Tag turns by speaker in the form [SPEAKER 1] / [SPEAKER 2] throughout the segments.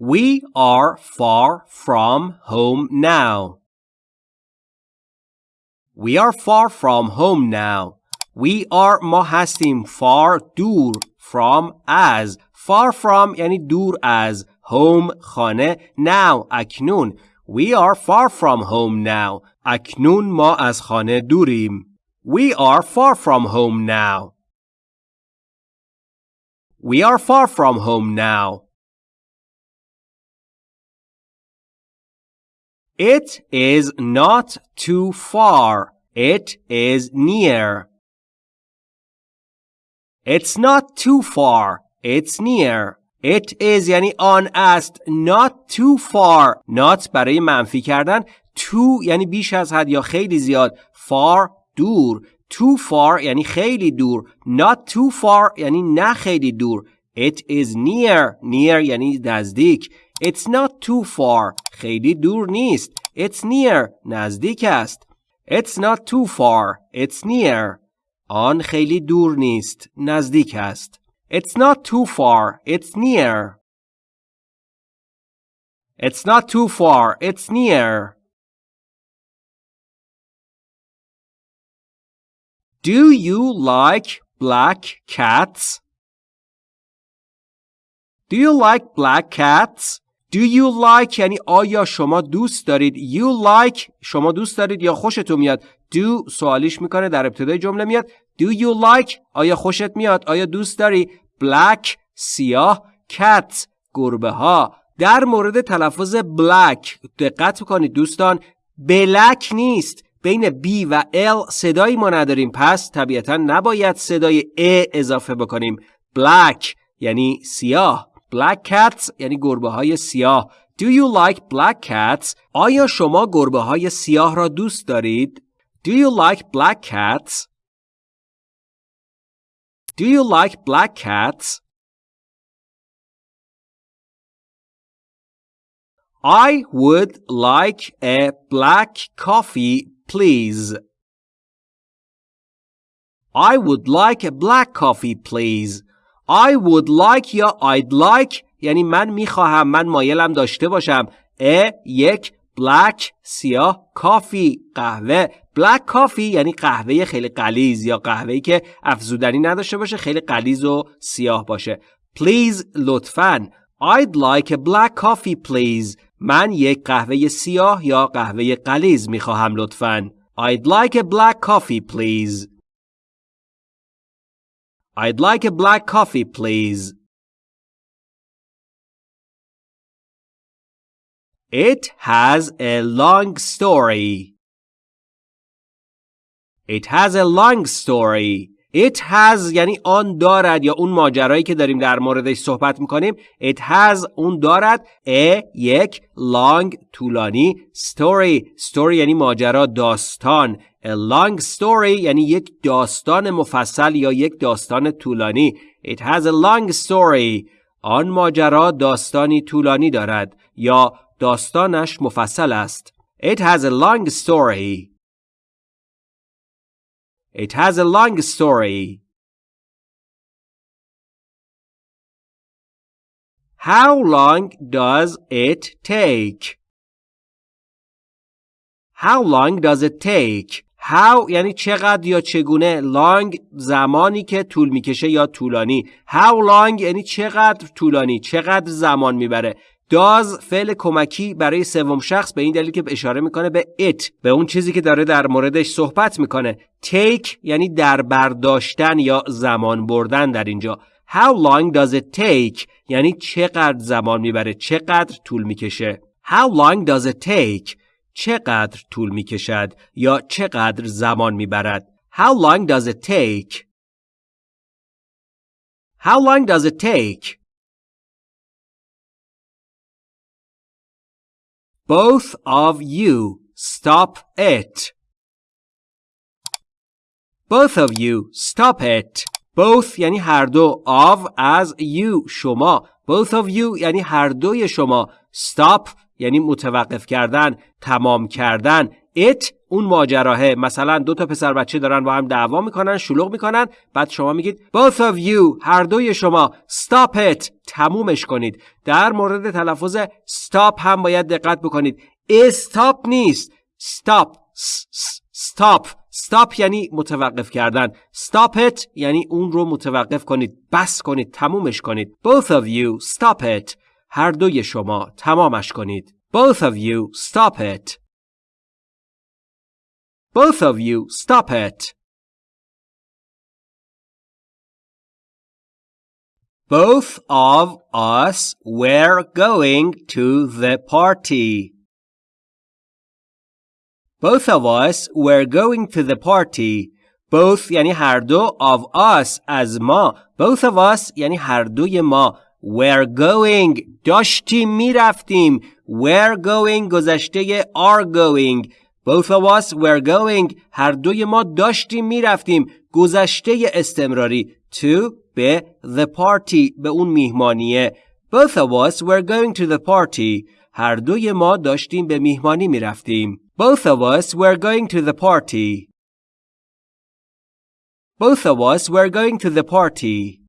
[SPEAKER 1] We are far from home now. We are far from home now. We are ما هستیم far دور from as far from یعنی دور از home خانه now اکنون We are far from home now. اکنون ما از خانه دوریم. We are far from home now. We are far from home now. It is not too far. It is near. It's not too far. It's near. It is یعنی آن است. Not too far. Not برای منفی کردن. Too یعنی بیش از حد یا خیلی زیاد. Far دور. Too far یعنی خیلی دور. Not too far یعنی نه خیلی دور. It is near. Near یعنی نزدیک. It's not too far. خیلی دور نیست. It's near. نزدیک است. It's not too far. It's near. آن خیلی دور نیست. نزدیک است. It's not too far. It's near. It's not too far. It's near. Do you like black cats? Do you like black cats? Do you like یعنی آیا شما دوست دارید؟ You like شما دوست دارید یا خوشتون میاد؟ Do سوالیش می‌کنه در ابتدای جمله میاد. Do you like آیا خوشت میاد؟ آیا دوست داری؟ Black سیاه Cats گربه ها در مورد تلفظ black دقت کنید دوستان. بلک نیست. بین B و L صدایی ما نداریم. پس طبیعتا نباید صدای A اضافه بکنیم. Black یعنی سیاه. Black cats یعنی گربه های سیاه Do you like black cats? آیا شما گربه های سیاه را دوست دارید؟ Do you like black cats? Do you like black cats? I would like a black coffee, please. I would like a black coffee, please. I would like یا I'd like یعنی من می‌خواهم من مایلم داشته باشم. ا یک black سیاه کافی قهوه. Black coffee یعنی قهوه خیلی قلیز یا قهوه‌ای که افزودنی نداشته باشه خیلی قلیز و سیاه باشه. Please لطفاً. I'd like a black coffee please. من یک قهوه سیاه یا قهوه قلیز می‌خواهم لطفاً. I'd like a black coffee please. I'd like a black coffee, please. It has a long story. It has a long story. It has یعنی آن دارد یا اون ماجرایی که داریم در موردش صحبت می‌کنیم It has اون دارد a یک long طولانی story story یعنی ماجرا داستان A long story یعنی یک داستان مفصل یا یک داستان طولانی It has a long story آن ماجرا داستانی طولانی دارد یا داستانش مفصل است It has a long story. It has a long story. How long does it take? How long does it take? How یعنی چقدر یا چگونه long زمانی که طول می‌کشه یا طولانی How long یعنی چقدر طولانی چقدر زمان می‌بره داز فعل کمکی برای سوم شخص به این دلیل که اشاره می‌کنه به it به اون چیزی که داره در موردش صحبت می‌کنه. take یعنی در برداشتن یا زمان بردن در اینجا. How long does it take یعنی چقدر زمان می‌بره چقدر طول می‌کشه. How long does it take چقدر طول می‌کشد یا چقدر زمان می‌برد؟ How long does it take How long does it take Both of you stop it. Both of you stop it. Both یعنی هر دو of از you شما Both of you یعنی هر دوی شما Stop یعنی متوقف کردن تمام کردن It اون ماجراهه. مثلا دو تا پسر بچه دارن با هم دعوا می‌کنن شلوغ می‌کنن. بعد شما میگید both of you. هر دوی شما. Stop it. تمومش کنید. در مورد تلفظ stop هم باید دقت بکنید. استاپ نیست. Stop. Stop. Stop یعنی متوقف کردن. Stop it یعنی اون رو متوقف کنید. بس کنید. تمومش کنید. Both of you. Stop it. هر دوی شما. تمامش کنید. Both of you. Stop it. both of you stop it Both of us were going to the party. Both of us were going to the party. Both یعنی هر دو of us از ما. Both of us یعنی هر دوی ما. Were going داشتیم میرفتیم. Were going گذشته are going. Both of us were going هر دوی ما داشتیم میرفتیم. گذشته استمراری to به the party به اون میهمانیه. Both of us were going to the party. هر دوی ما داشتیم به میهمانی میرفتیم. Both of us were going to the party. Both of us were going to the party.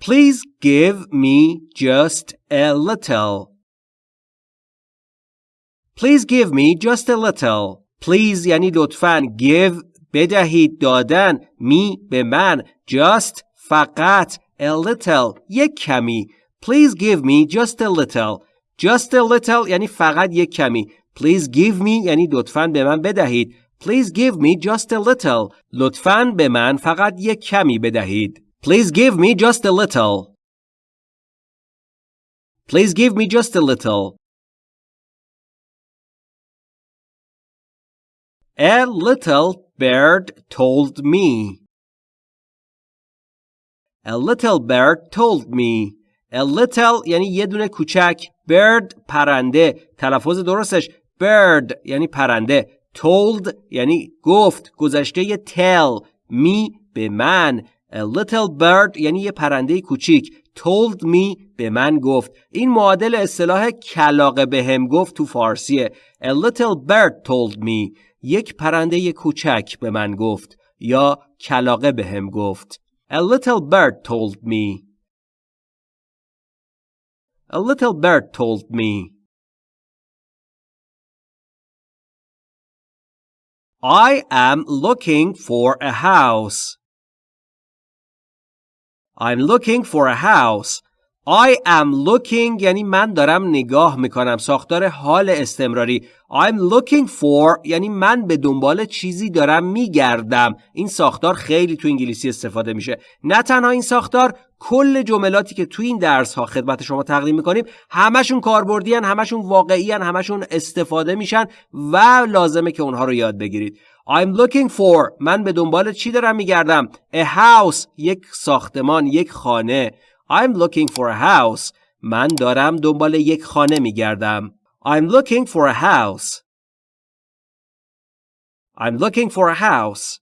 [SPEAKER 1] Please give me just a little. Please give me just a little. Please یعنی لطفاً give بدهید دادن می به من just فقط a little یک کمی Please give me just a little Just a little یعنی فقط یک کمی. Please give me یعنی لطفاً به من بدهید. Please give me just a little. لطفاً به من فقط یک کمی بدهید. Please give me just a little. Please give me just a little. A little bird told me. A little bird told me. A little یعنی یه دونه کوچک. Bird پرنده. تلفظ درستش. Bird یعنی پرنده. Told یعنی گفت. گذشته tell. Me به من. A little bird یعنی یه پرنده کوچیک. Told me به من گفت. این معادل اصطلاح کلاقه به هم گفت تو فارسیه. A little bird told me. یک پرنده کوچک به من گفت یا کلاقه به هم گفت A little bird told me A little bird told me. I am looking for a house. I'm looking for a house. I am looking یعنی من دارم نگاه می‌کنم ساختار حال استمراری. I'm looking for یعنی من به دنبال چیزی دارم میگردم. این ساختار خیلی تو انگلیسی استفاده میشه. نه تنها این ساختار کل جملاتی که تو این درس ها خدمت شما تقدیم می‌کنیم همشون کاربردی همشون واقعی هن، همشون استفاده میشن و لازمه که اونها رو یاد بگیرید. I'm looking for من به دنبال چی دارم میگردم؟ A house یک ساختمان یک خانه. I'm looking for a house. من دارم دنبال یک خانه میگردم. I'm looking for a house. I'm looking for a house.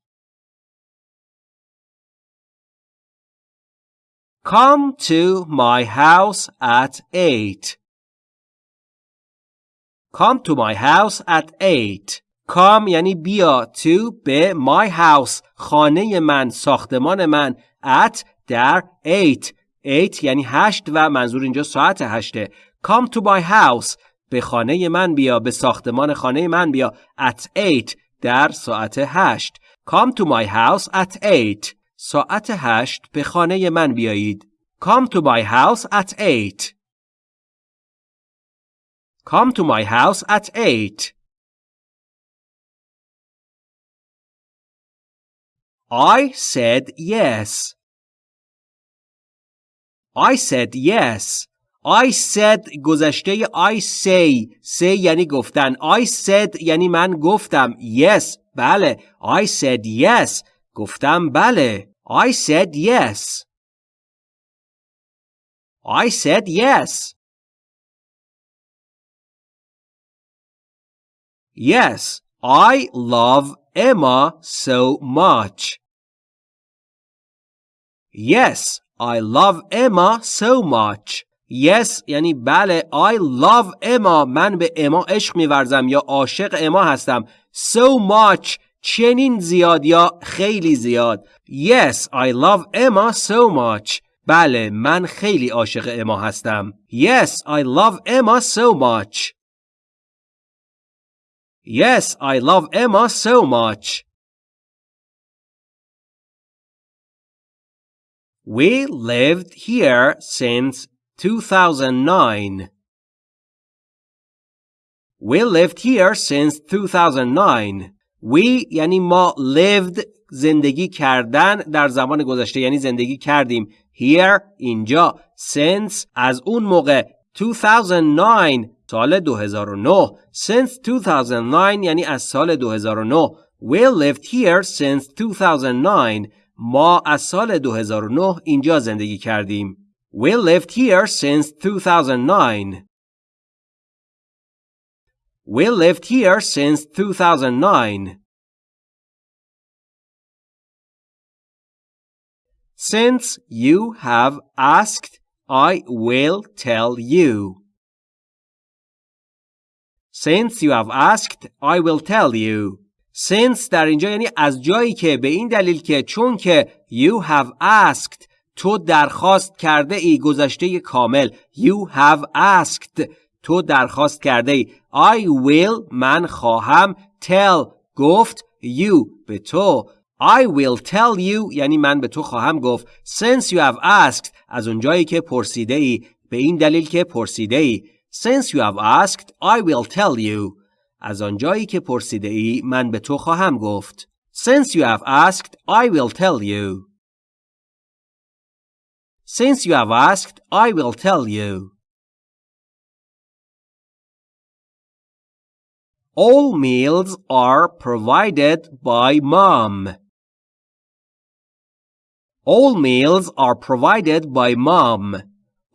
[SPEAKER 1] Come to my house at 8. Come to my house at 8. Come یعنی بیا to به my house خانه من ساختمان من at در 8 8 یعنی هشت و منظور اینجا ساعت هشته. Come to my house. به خانه من بیا به ساختمان خانه من بیا. At 8 در ساعت هشت. Come to my house at 8 ساعت هشت به خانه من بیایید. Come to my house at 8 Come to my house at 8 I said yes. I said yes. I said گذشته I say say یعنی گفتن I said یعنی من گفتم yes بله I said yes گفتم بله I said yes I said yes Yes I love Emma so much Yes I love Emma so much. Yes یعنی بله I love Emma من به اما عشق میورزم یا عاشق اما هستم so much چنین زیاد یا خیلی زیاد Yes I love Emma so much بله من خیلی عاشق اما هستم Yes I love Emma so much Yes I love Emma so much We lived here since 2009. We lived here since 2009. We یعنی ما lived زندگی کردن در زمان گذشته یعنی زندگی کردیم here اینجا since از اون موقع 2009 سال 2009 since 2009 یعنی از سال 2009 We lived here since 2009 ما از سال 2009 اینجا زندگی کردیم We lived here since 2009. We lived here since 2009. Since you have asked, I will tell you. Since you have asked, I will tell you. Since در اینجا یعنی از جایی که به این دلیل که چون که you have asked تو درخواست کرده ای گذشته کامل You have asked تو درخواست کرده ای I will من خواهم tell گفت you به تو I will tell you یعنی من به تو خواهم گفت. Since you have asked از اونجایی که پرسیده ای به این دلیل که پرسیده ای. Since you have asked I will tell you. از آنجایی که پرسیده ای من به تو خواهم گفت Since you have asked I will tell you Since you have asked, I will tell you. All meals are provided by mom. All meals are provided by mom.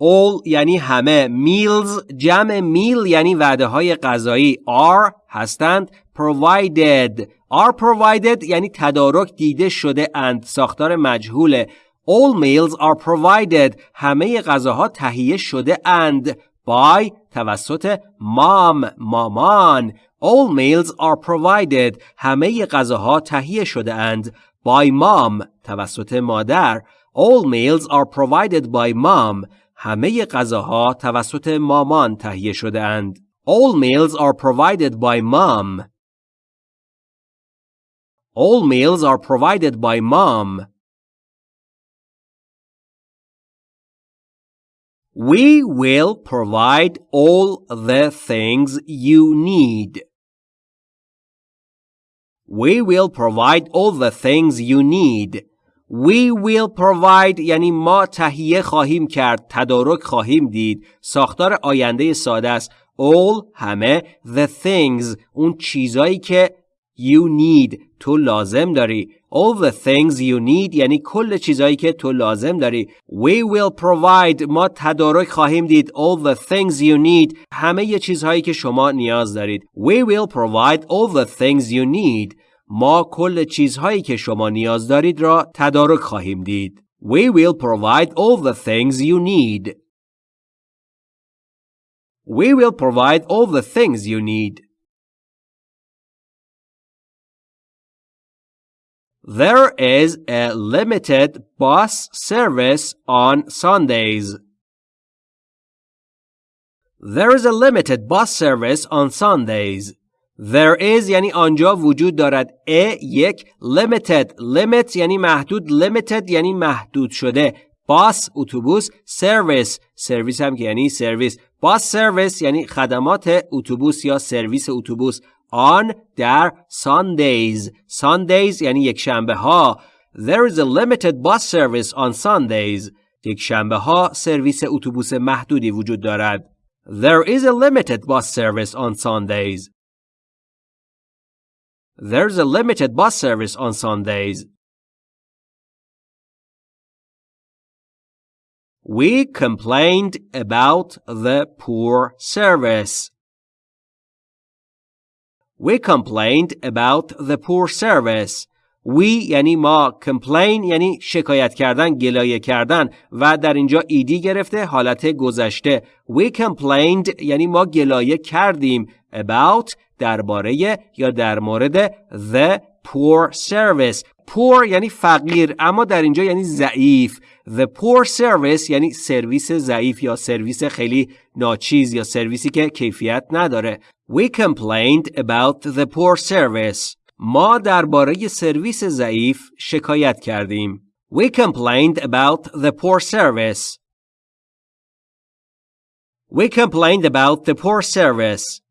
[SPEAKER 1] All یعنی همه meals جمع meal یعنی وعده های غذایی are هستند provided are provided یعنی تدارک دیده شده اند ساختار مجهوله All meals are provided. همه غذاها تهیه شده اند. By توسط mom مامان. All meals are provided. همه غذاها تهیه شده اند. By mom توسط مادر. All meals are provided by mom. همه غذاها توسط مامان تهیه شده اند. All meals are provided by mom. All meals are provided by mom. We will provide all the things you need. We will provide all the things you need. We will provide یعنی ما تهیه خواهیم کرد تدارک خواهیم دید. ساختار آینده ساده است. All همه. The things اون چیزایی که you need تو لازم داری. All the things you need یعنی کل چیزایی که تو لازم داری. We will provide ما تدارک خواهیم دید. All the things you need همه چیزهایی که شما نیاز دارید. We will provide all the things you need. ما کل چیزهایی که شما نیاز دارید را تدارک خواهیم دید we will provide all the things you need we will provide all the things you need There is a limited bus service on Sundays. There is a limited bus service on Sundays. There is یعنی آنجا وجود دارد. A یک limited. Limit یعنی محدود. Limited یعنی محدود شده. Bus اتوبوس service. سرویس هم که یعنی سرویس bus service یعنی خدمات اتوبوس یا سرویس اتوبوس. On در Sundays. Sundays یعنی یک شنبه ها. There is a limited bus service on Sundays. یک شنبه ها سرویس اتوبوس محدودی وجود دارد. There is a limited bus service on Sundays. There's a limited bus service on Sundays We complained about the poor service. We complained about the poor service. We یعنی ما complain یعنی شکایت کردن گلایه کردن و در اینجا ایدی گرفته حالت گذشته. We complained یعنی ما گلایه کردیم about درباره یا در مورد the poor service. Poor یعنی فقیر اما در اینجا یعنی ضعیف. The poor service یعنی سرویس ضعیف یا سرویس خیلی ناچیز یا سرویسی که کیفیت نداره. We complained about the poor service. ما درباره سرویس ضعیف شکایت کردیم we complained about the poor service we complained about the poor service